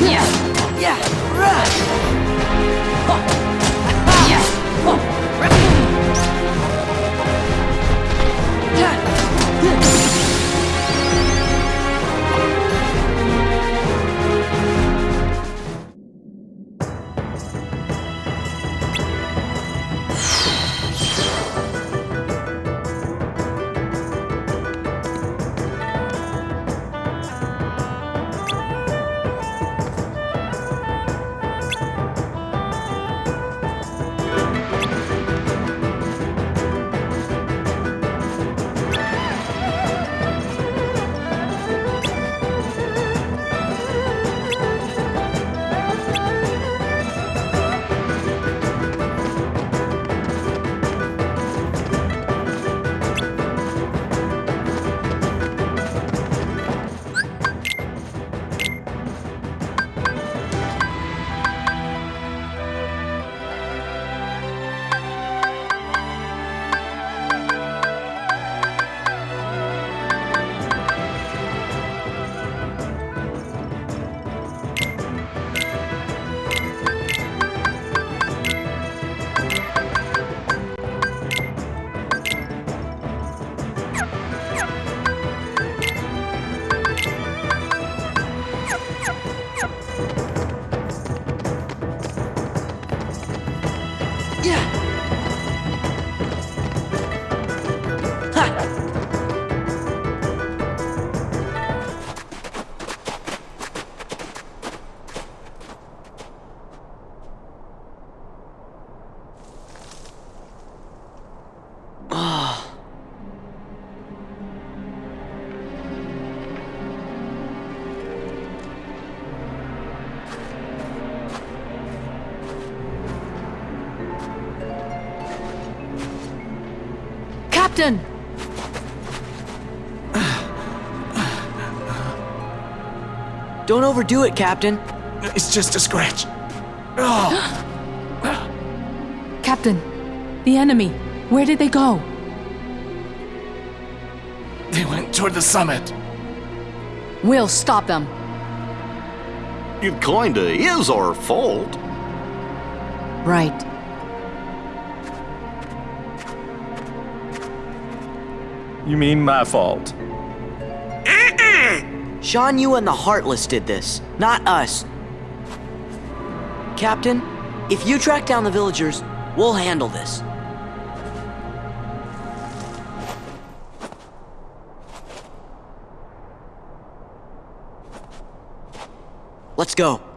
Yeah, yeah, right. Captain! Don't overdo it, Captain. It's just a scratch. Oh, Captain, the enemy, where did they go? they went toward the summit. We'll stop them. It kinda is our fault. You mean my fault? Shan Yu and the Heartless did this, not us. Captain, if you track down the villagers, we'll handle this. Let's go.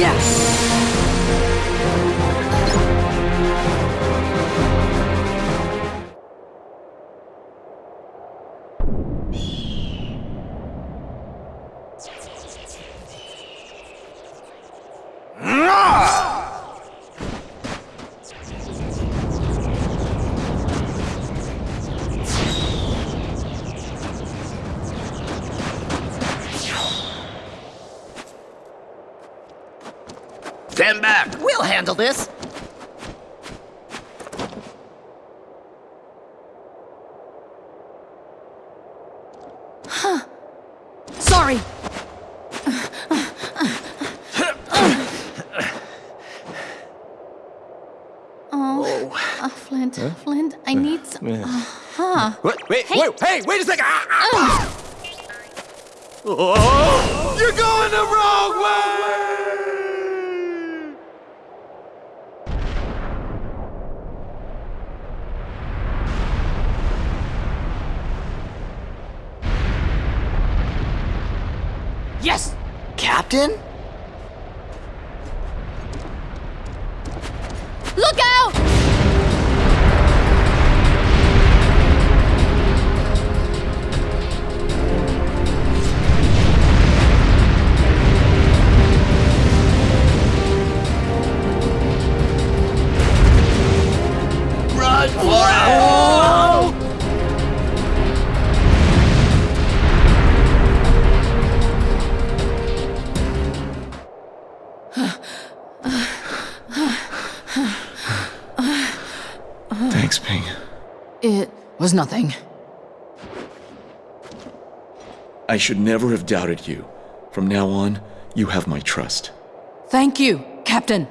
Yes. Handle this. Sorry! Oh, uh, Flint, Flint, I need some. Uh, What? Wait, Hey. wait, hey, wait a second! Ah, ah, ah. Oh, you're going the wrong way! Yes! Captain? Look out! Was nothing. I should never have doubted you. From now on, you have my trust. Thank you, Captain.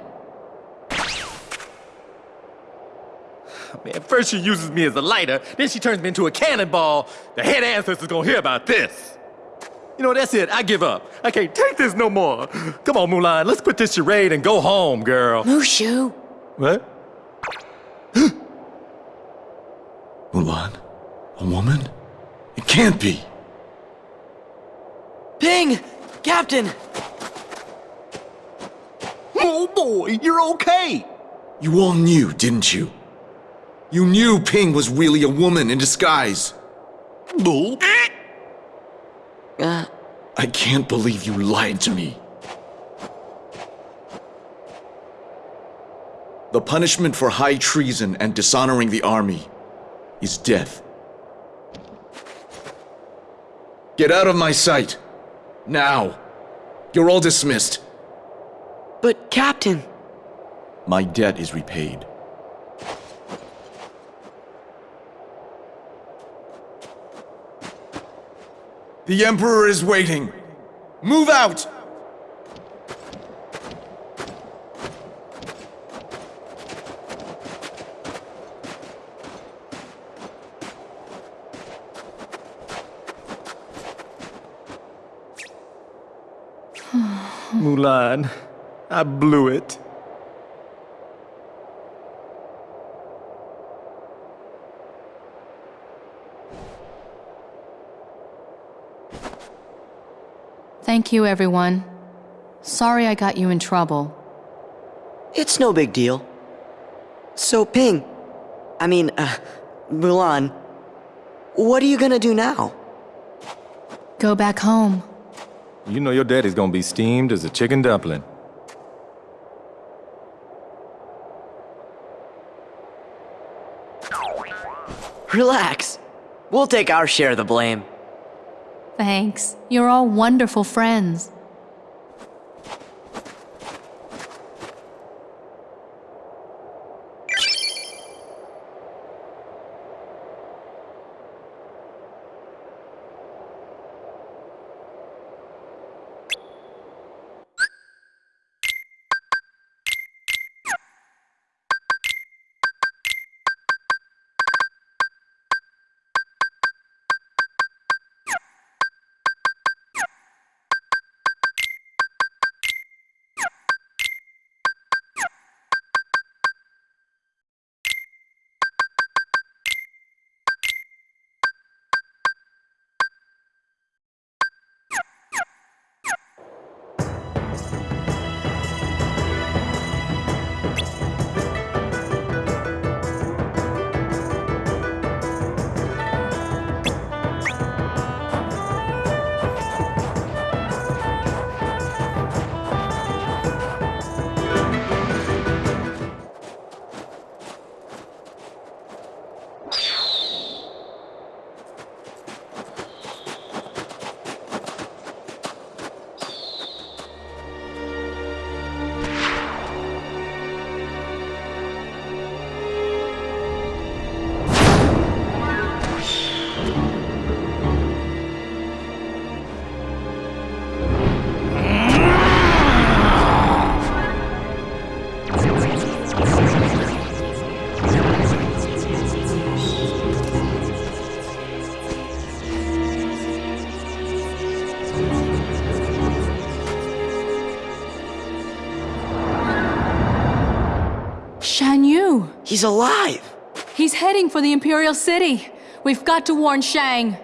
Man, first she uses me as a lighter, then she turns me into a cannonball. The head ancestor's gonna hear about this. You know, that's it. I give up. I can't take this no more. Come on, Mulan, let's quit this charade and go home, girl. Mushu? What? Mulan? A woman? It can't be. Ping! Captain! Oh boy, you're okay. You all knew, didn't you? You knew Ping was really a woman in disguise. Bull. Uh, I can't believe you lied to me. The punishment for high treason and dishonoring the army is death. Get out of my sight. Now. You're all dismissed. but Captain, My debt is repaid. The Emperor is waiting. Move out! Mulan, I blew it. Thank you, everyone. Sorry I got you in trouble. it's no big deal. So, Ping, I mean, uh, Mulan, what are you gonna do now? Go back home. You know your daddy's gonna be steamed as a chicken dumpling. Relax. We'll take our share of the blame. Thanks. You're all wonderful friends. He's alive! He's heading for the Imperial City. We've got to warn Shang.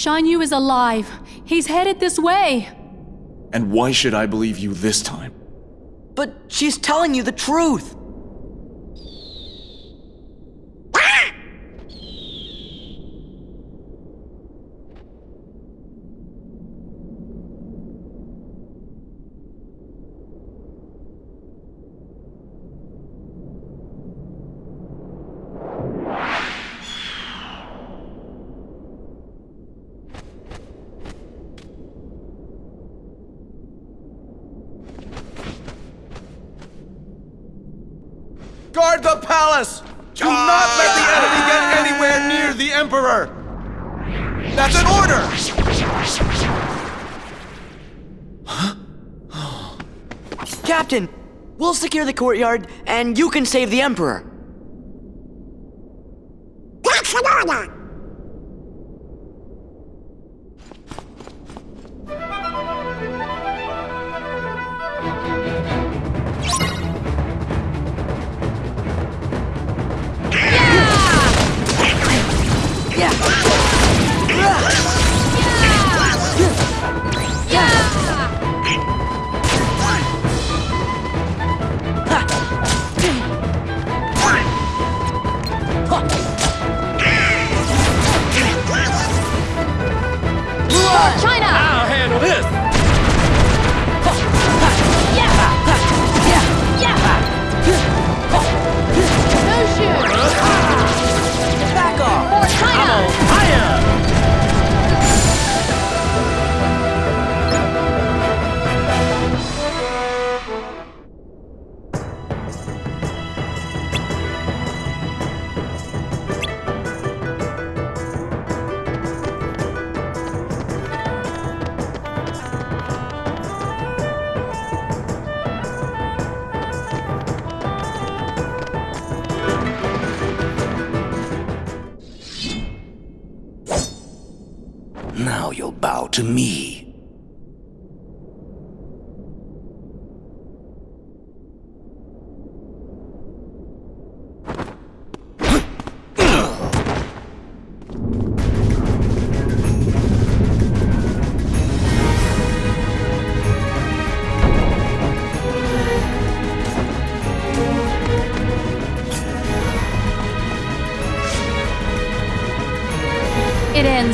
Shan Yu is alive. He's headed this way. And why should I believe you this time? But she's telling you the truth! Captain, we'll secure the courtyard, and you can save the Emperor.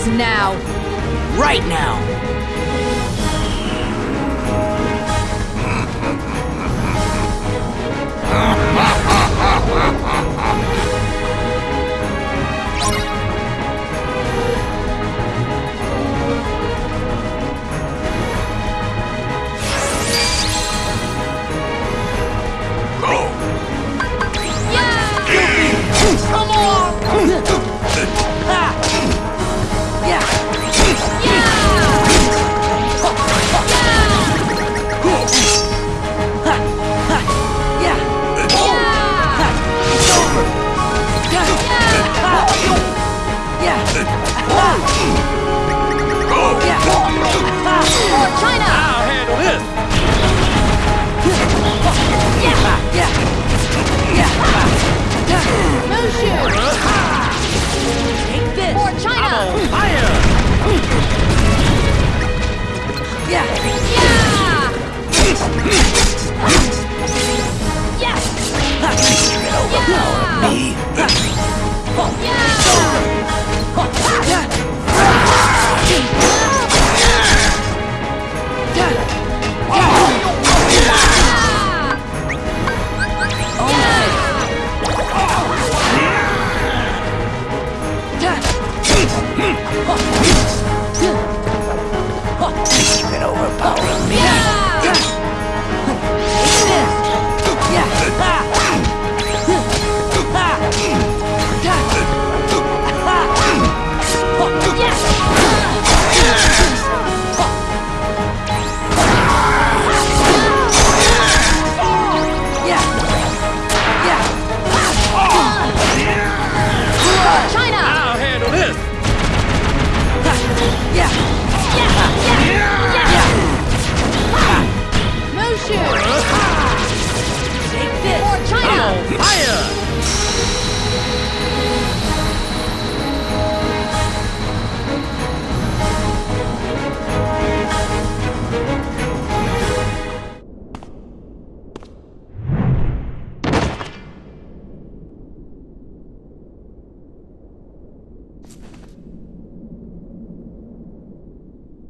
Now. Right now! China! I'll handle this. No shoes! For China! Fire! China!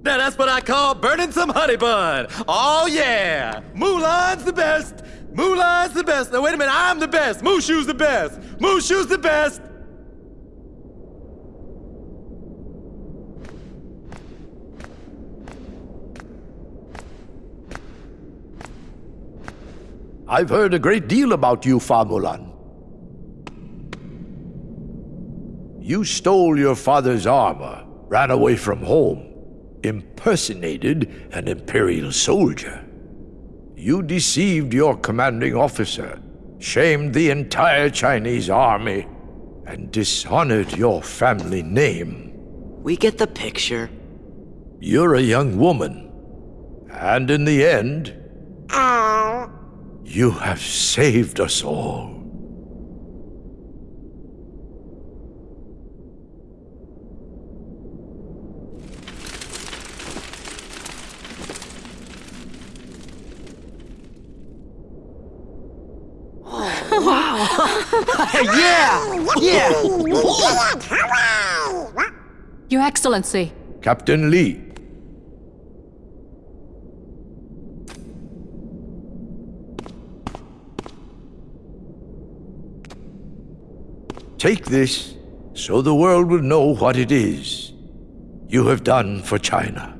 Now that's what I call burning some honey bun. Oh yeah, Mulan's the best. Mulan's the best. Now wait a minute, I'm the best. Mushu's the best. Mushu's the best. I've heard a great deal about you, Fa Mulan. You stole your father's armor, ran away from home, impersonated an Imperial soldier. You deceived your commanding officer, shamed the entire Chinese army, and dishonored your family name. We get the picture. You're a young woman, and in the end, you have saved us all. Yeah! Yeah! Your Excellency. Captain Li, Take this so the world will know what it is you have done for China.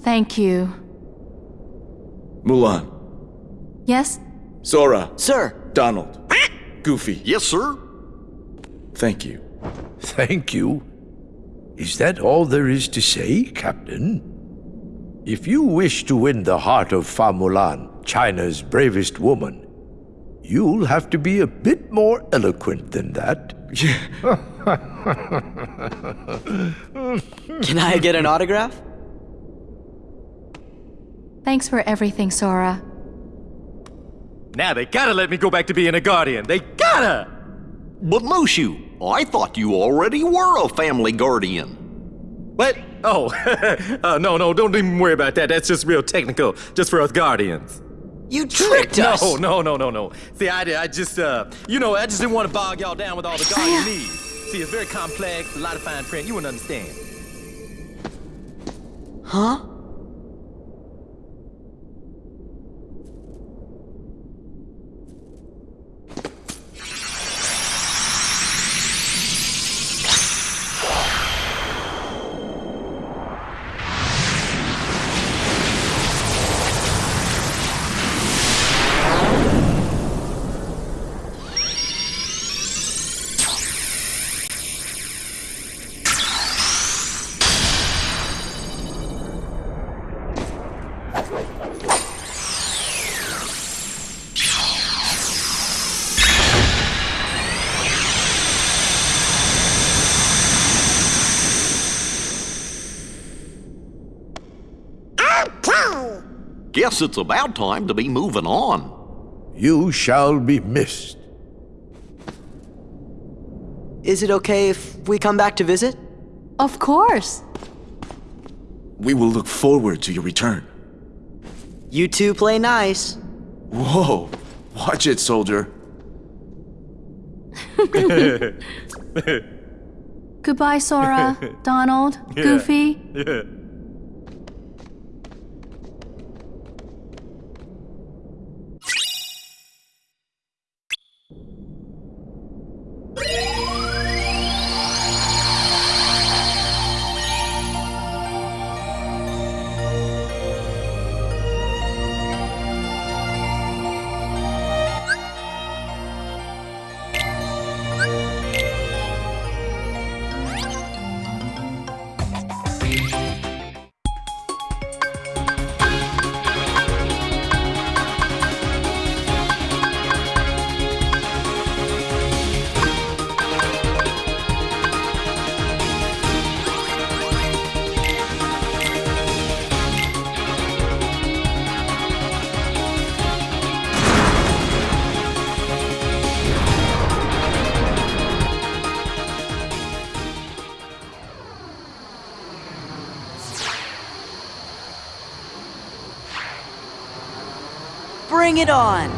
Thank you. Mulan, Yes? Sora, Sir, Donald, Goofy, Yes, sir. Thank you. Thank you. Is that all there is to say, Captain? If you wish to win the heart of Fa Mulan, China's bravest woman, you'll have to be a bit more eloquent than that. can I get an autograph? Thanks for everything, Sora. Now they gotta let me go back to being a guardian. They gotta! But Mushu, I thought you already were a family guardian. What? Oh, uh, no, no, don't even worry about that. That's just real technical, just for us guardians. You tricked us! No, no, no, no, no. See, I, I just, uh, you know, I just didn't want to bog y'all down with all the guardian needs. See, it's very complex, a lot of fine print. You wouldn't understand. Huh? Guess it's about time to be moving on. You shall be missed. Is it okay if we come back to visit? Of course. We will look forward to your return. You two play nice. Whoa, watch it, soldier. Goodbye, Sora, Donald, Goofy. It on!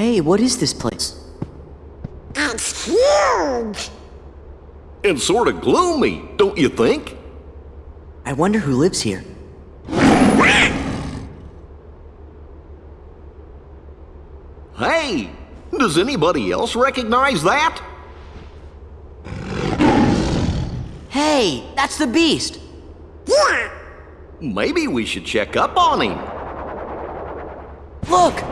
Hey, what is this place? It's huge. And sort of gloomy, don't you think? I wonder who lives here. Hey, does anybody else recognize that? Hey, that's the beast! Yeah. Maybe we should check up on him. Look!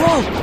Whoa!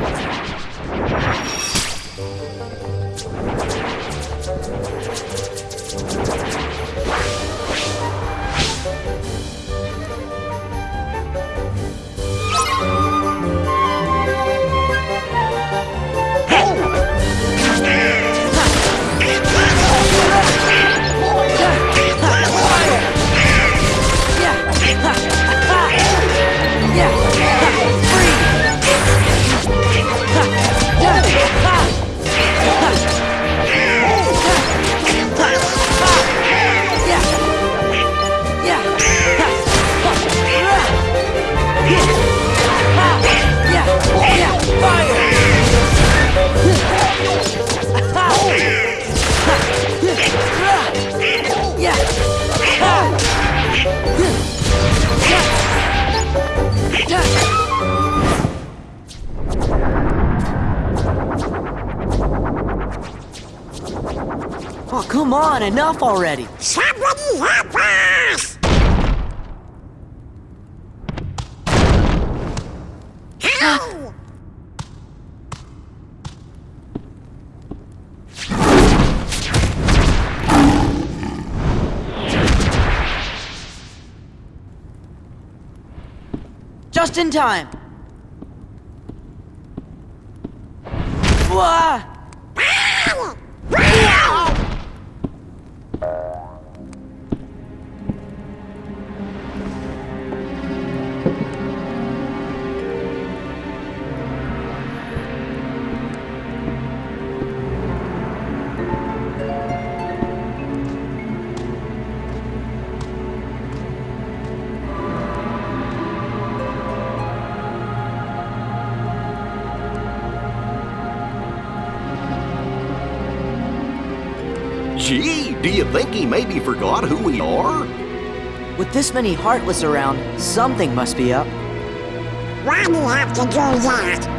Come on, enough already! Somebody help us! Just in time! Wah! Gee, do think he maybe forgot who we are? With this many Heartless around, something must be up. Why do you have to do that?